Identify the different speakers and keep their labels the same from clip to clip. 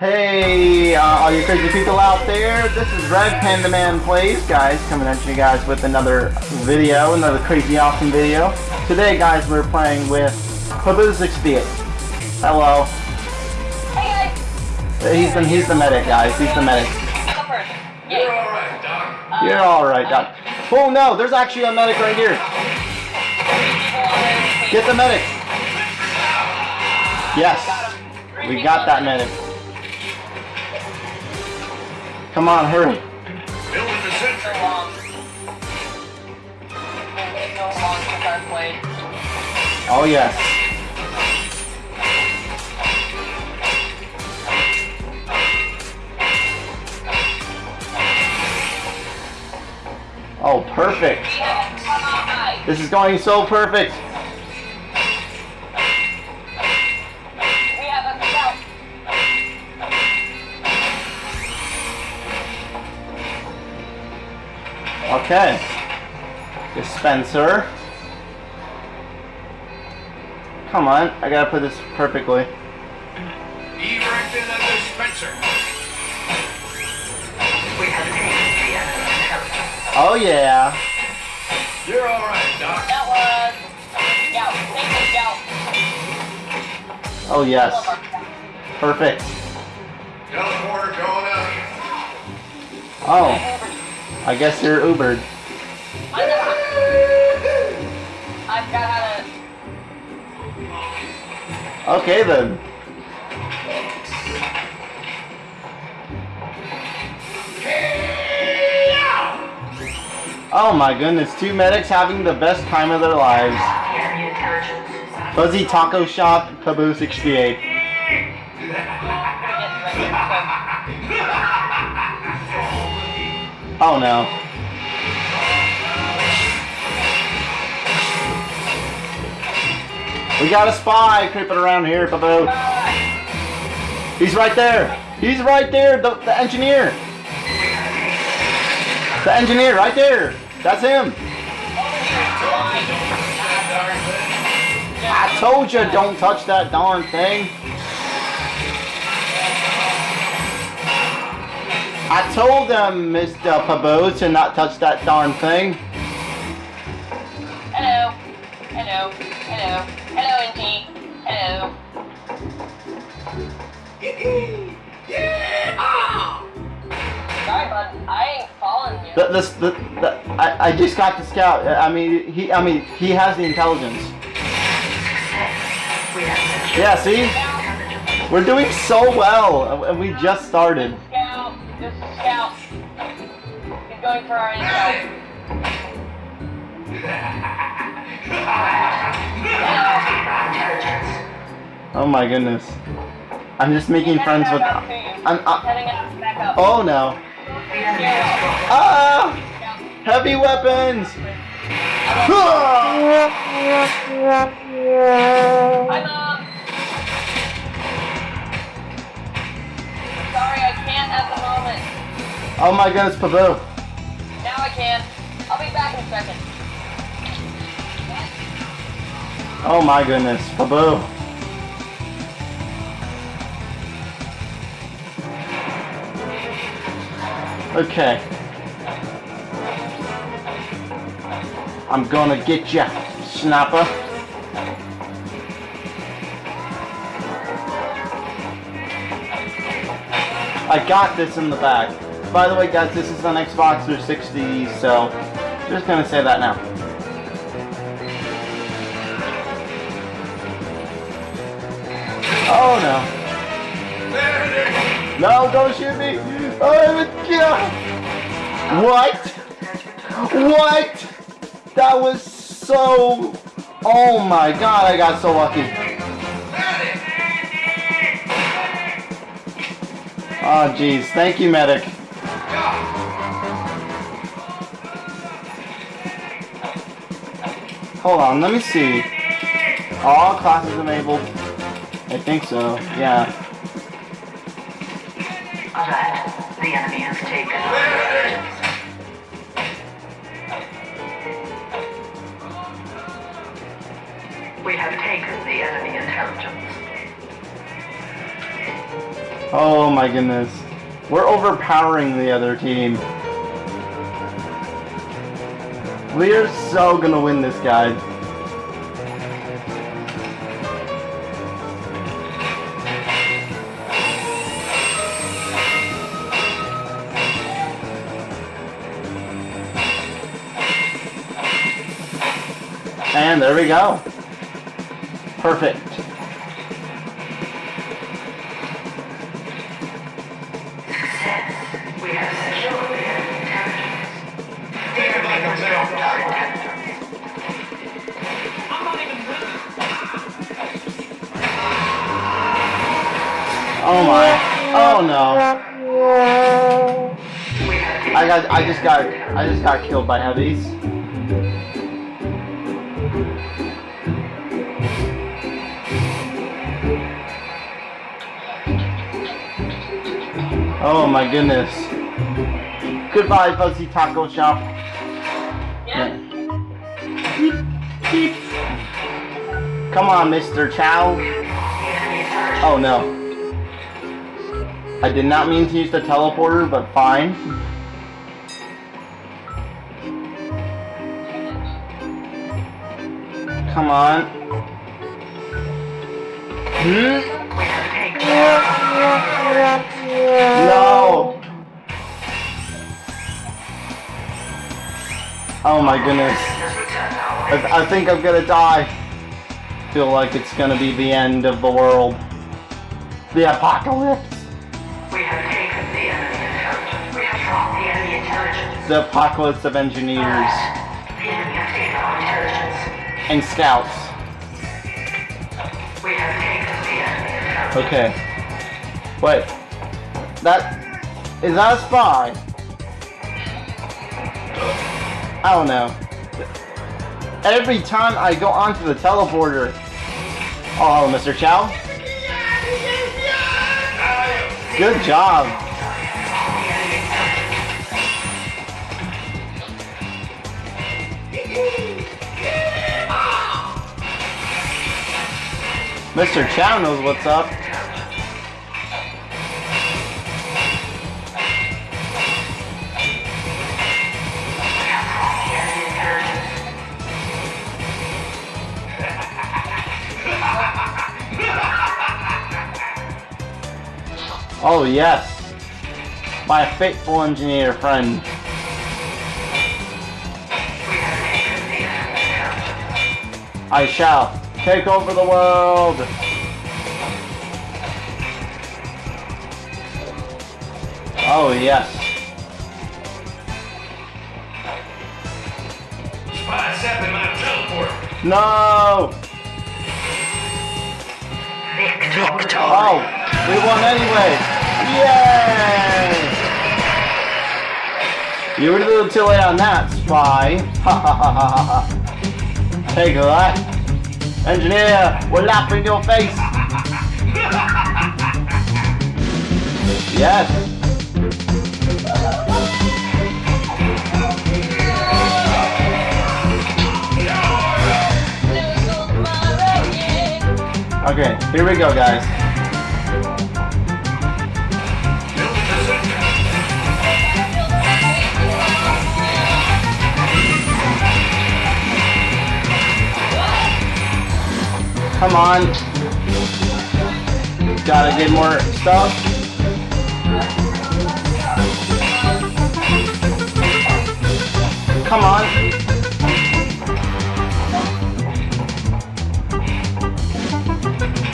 Speaker 1: Hey, uh, all you crazy people out there, this is Red Panda Man Plays, guys, coming at you guys with another video, another crazy awesome video. Today, guys, we're playing with Pabu 68. Hello.
Speaker 2: Hey guys!
Speaker 1: He's the, he's the medic, guys, he's the medic.
Speaker 3: You're alright, Doc.
Speaker 1: You're alright, Doc. Oh no, there's actually a medic right here. Get the medic. Yes, we got that medic. Come on, hurry. Oh yes. Oh, perfect. This is going so perfect. Okay. Dispenser. Come on, I gotta put this perfectly.
Speaker 3: Erecting a dispenser.
Speaker 1: Oh yeah.
Speaker 3: You're alright, Doc.
Speaker 2: That was scout. Thank you, scout.
Speaker 1: Oh yes. Perfect.
Speaker 3: Teleporter going up.
Speaker 1: Oh, I guess you're Ubered.
Speaker 2: I've got to.
Speaker 1: Okay then. Oh my goodness, two medics having the best time of their lives. Fuzzy Taco Shop, Pabu 68. Oh no. We got a spy creeping around here, Pabu. He's right there. He's right there, the, the engineer. The engineer, right there. That's him. I told you, don't touch that darn thing. I told them, Mr. Pabu, to not touch that darn thing.
Speaker 2: Hello. Hello. Hello. Hello, NG. Hello. Sorry, bud. I ain't following you.
Speaker 1: The, this, the, the, I, I just got the scout. I mean, he, I mean, he has the intelligence. Yeah, see, we're doing so well, and we just started.
Speaker 2: This is Scout. He's going for our intel.
Speaker 1: Oh my goodness, I'm just making friends with. I'm. Uh,
Speaker 2: up, up.
Speaker 1: oh no! Ah! Heavy weapons!
Speaker 2: I'm
Speaker 1: Oh my goodness, Pabu.
Speaker 2: Now I can. I'll be back in a second.
Speaker 1: Oh my goodness, Pabu. Okay. I'm gonna get ya, snapper. I got this in the back. By the way, guys, this is on Xbox 360, so just gonna say that now. Oh no. No, don't shoot me! Oh, yeah. What? What? That was so... Oh my god, I got so lucky. Oh jeez, thank you medic. Hold on, let me see. All classes enabled. I think so, yeah.
Speaker 4: Alert. The enemy has taken
Speaker 3: There it is.
Speaker 4: We have taken the enemy intelligence.
Speaker 1: Oh my goodness. We're overpowering the other team. We are so gonna win this, guys. And there we go. Perfect. I just got I just got killed by heavies. Oh my goodness. Goodbye, Fuzzy Taco Shop.
Speaker 2: Yeah.
Speaker 1: Come on, Mr. Chow.
Speaker 4: the enemy intelligence.
Speaker 1: Oh no. I did not mean to use the teleporter, but fine. Come on. Hmm?
Speaker 4: We have taken
Speaker 1: No! Oh my goodness.
Speaker 4: has returned our way.
Speaker 1: I, I think I'm gonna die. Feel like it's gonna be the end of the world. The apocalypse.
Speaker 4: We have taken the enemy intelligence. We have dropped the enemy intelligence.
Speaker 1: The apocalypse of engineers and scouts.
Speaker 4: We have taken the enemy.
Speaker 1: Okay. Wait. That is that a spy? I don't know. Every time I go onto the teleporter. Oh, hello, Mr. Chow. Good job. Mr. Chow knows what's up. Oh yes, my faithful engineer friend. I shall take over the world. Oh yes.
Speaker 3: Spy zapping my teleport.
Speaker 1: No.
Speaker 4: Victor.
Speaker 1: Oh, we won anyway. Yay! You were a little too late on that, spy. Ha ha ha ha ha ha. Take that. Engineer, we're laughing in your face. Yes. Okay, here we go, guys. Come on. Gotta get more stuff. Come on.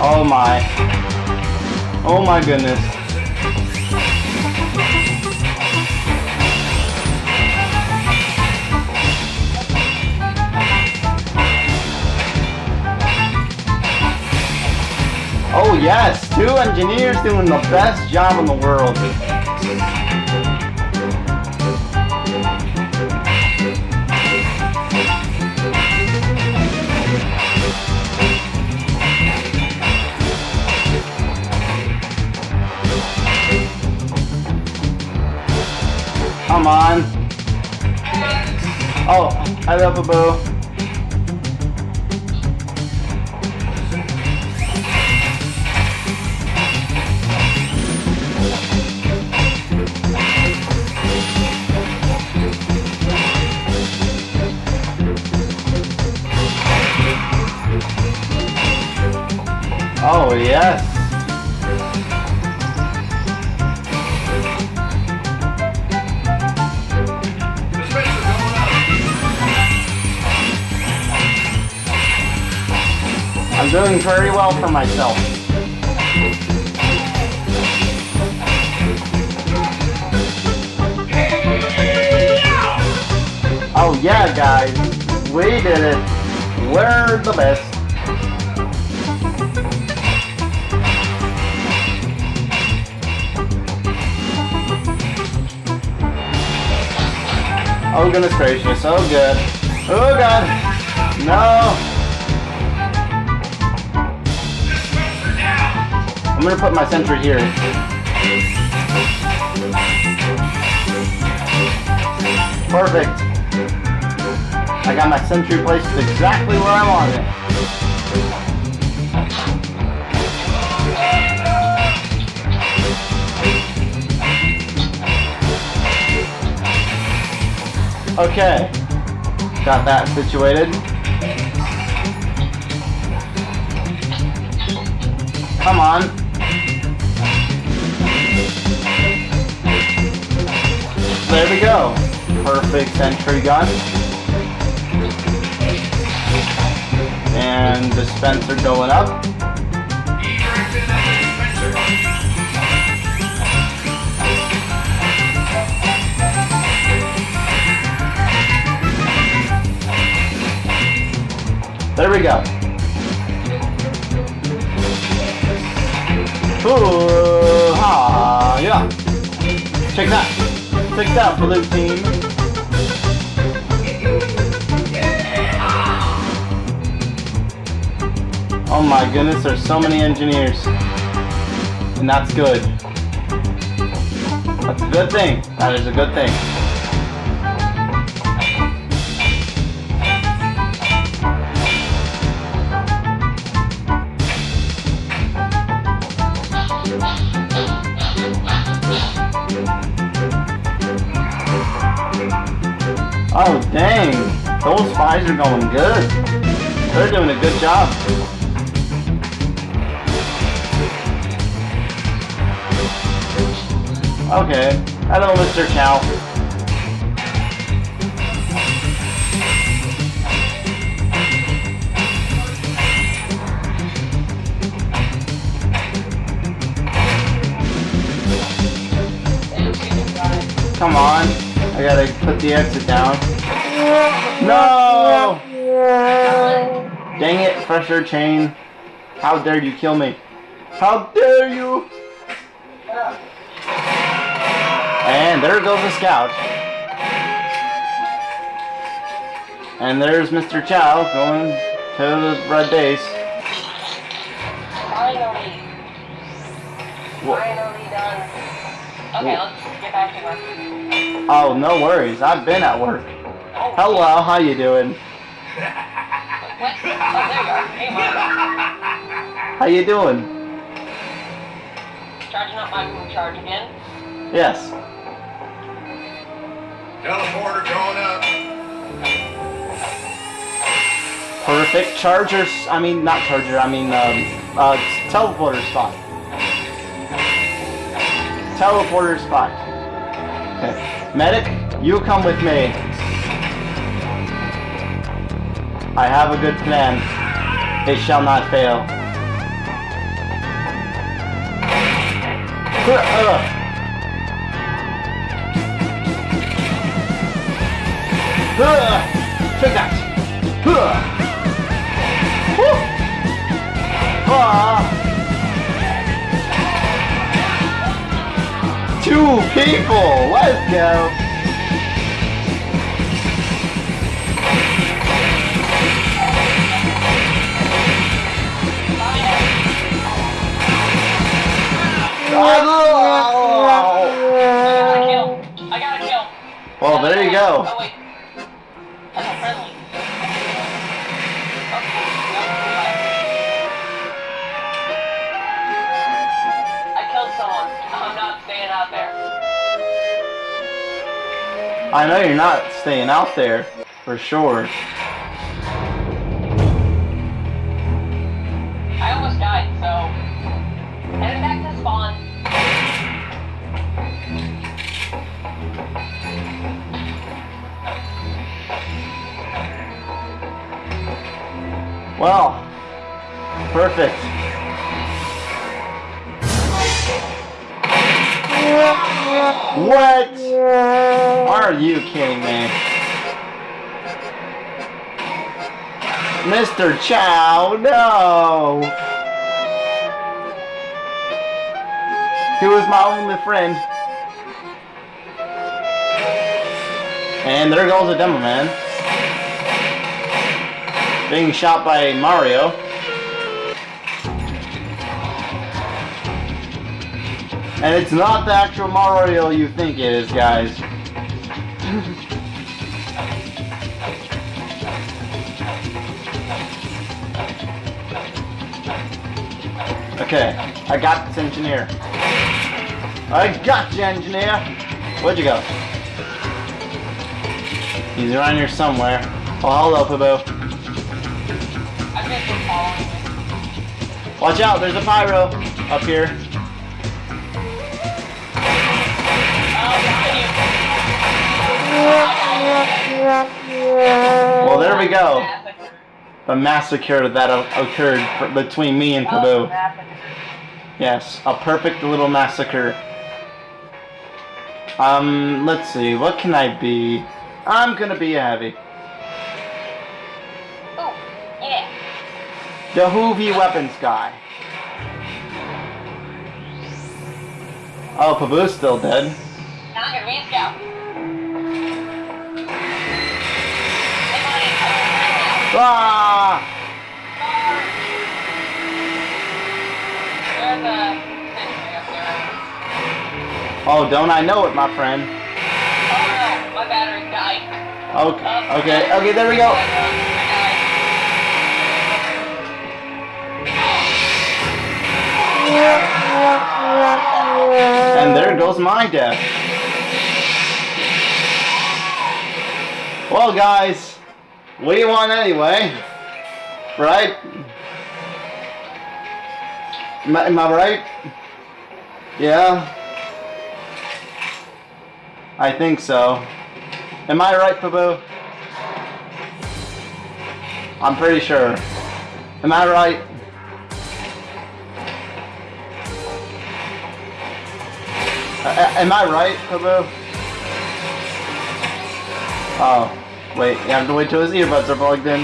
Speaker 1: Oh my. Oh my goodness. Yes, two engineers doing the best job in the world. Come on. Oh, I love a boo. Doing very well for myself. Oh yeah, guys. We did it. We're the best. Oh goodness gracious. Oh good. Oh god. No. I'm gonna put my sentry here. Perfect. I got my sentry placed exactly where I want it. Okay. Got that situated. Come on. There we go. Perfect sentry gun. And dispenser going up. There we go. Ooh, ha, yeah. Check that. Check that, blue team. Oh my goodness, there's so many engineers. And that's good. That's a good thing. That is a good thing. Oh dang, those spies are going good. They're doing a good job. Okay, hello Mr.
Speaker 2: Guys.
Speaker 1: Come on, I gotta put the exit down. No! Dang it, pressure chain. How dare you kill me? How dare you? And there goes the scout. And there's Mr. Chow going to the red base.
Speaker 2: Finally. Finally done. Okay, let's get back to work.
Speaker 1: Oh, no worries. I've been at work. Hello, how you doing?
Speaker 2: What? Oh, there you are. Hey, Mark.
Speaker 1: How you doing?
Speaker 2: Charging up my moon charge again.
Speaker 1: Yes.
Speaker 3: Teleporter going up.
Speaker 1: Perfect charger. I mean, not charger. I mean, um, uh, teleporter spot. Teleporter spot. Okay. Medic, you come with me. I have a good plan. It shall not fail. Take that. Two people. Let's go. Well,
Speaker 2: Oh,
Speaker 1: go.
Speaker 2: wait. That's a friendly. I killed someone. I'm not staying out there.
Speaker 1: I know you're not staying out there for sure. Well, perfect. What? Are you kidding me? Mr. Chow, no! He was my only friend. And there goes a demo man. Being shot by Mario. And it's not the actual Mario you think it is, guys. Okay, I got this engineer. I got you, engineer. Where'd you go? He's around here somewhere. Oh, hello, Pabo. Watch out, there's a pyro up here. Well, there we go. The massacre that occurred between me and
Speaker 2: Oh,
Speaker 1: Yes, a perfect little massacre. Um, let's see, what can I be? I'm gonna be a heavy. The Hoovy weapons guy. Oh, Paboo's still dead.
Speaker 2: Now I'm gonna be a scout. Hey, buddy, I'm
Speaker 1: Ah!
Speaker 2: There's a sentry up there.
Speaker 1: Oh, don't I know it, my friend.
Speaker 2: Oh no, my battery died.
Speaker 1: Okay, okay, okay, there we go. And there goes my death. Well, guys, we won anyway, right? Am I, am I right? Yeah. I think so. Am I right, Paboo? I'm pretty sure. Am I right? Am I right, Paboo? Oh, wait, you have to wait till his earbuds are plugged in.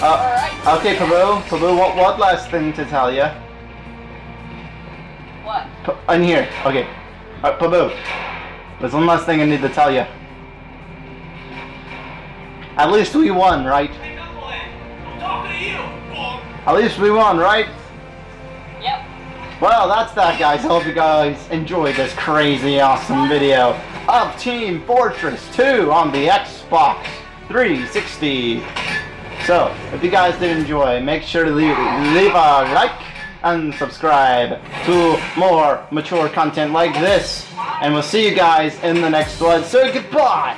Speaker 1: Uh, okay, Paboo, Paboo, what, what last thing to tell you?
Speaker 2: What?
Speaker 1: P- in here, okay. Uh, Paboo, there's one last thing I need to tell you. At least we won, right? At least we won, right?
Speaker 2: Yep.
Speaker 1: Well, that's that, guys. I hope you guys enjoyed this crazy, awesome video of Team Fortress 2 on the Xbox 360. So, if you guys did enjoy, make sure to leave, leave a like and subscribe to more mature content like this. And we'll see you guys in the next one. So, goodbye!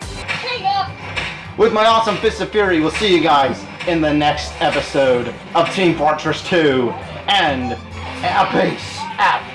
Speaker 2: Hang up.
Speaker 1: With my awesome Fist of Fury, we'll see you guys in the next episode of Team Fortress 2. And, uh, peace out.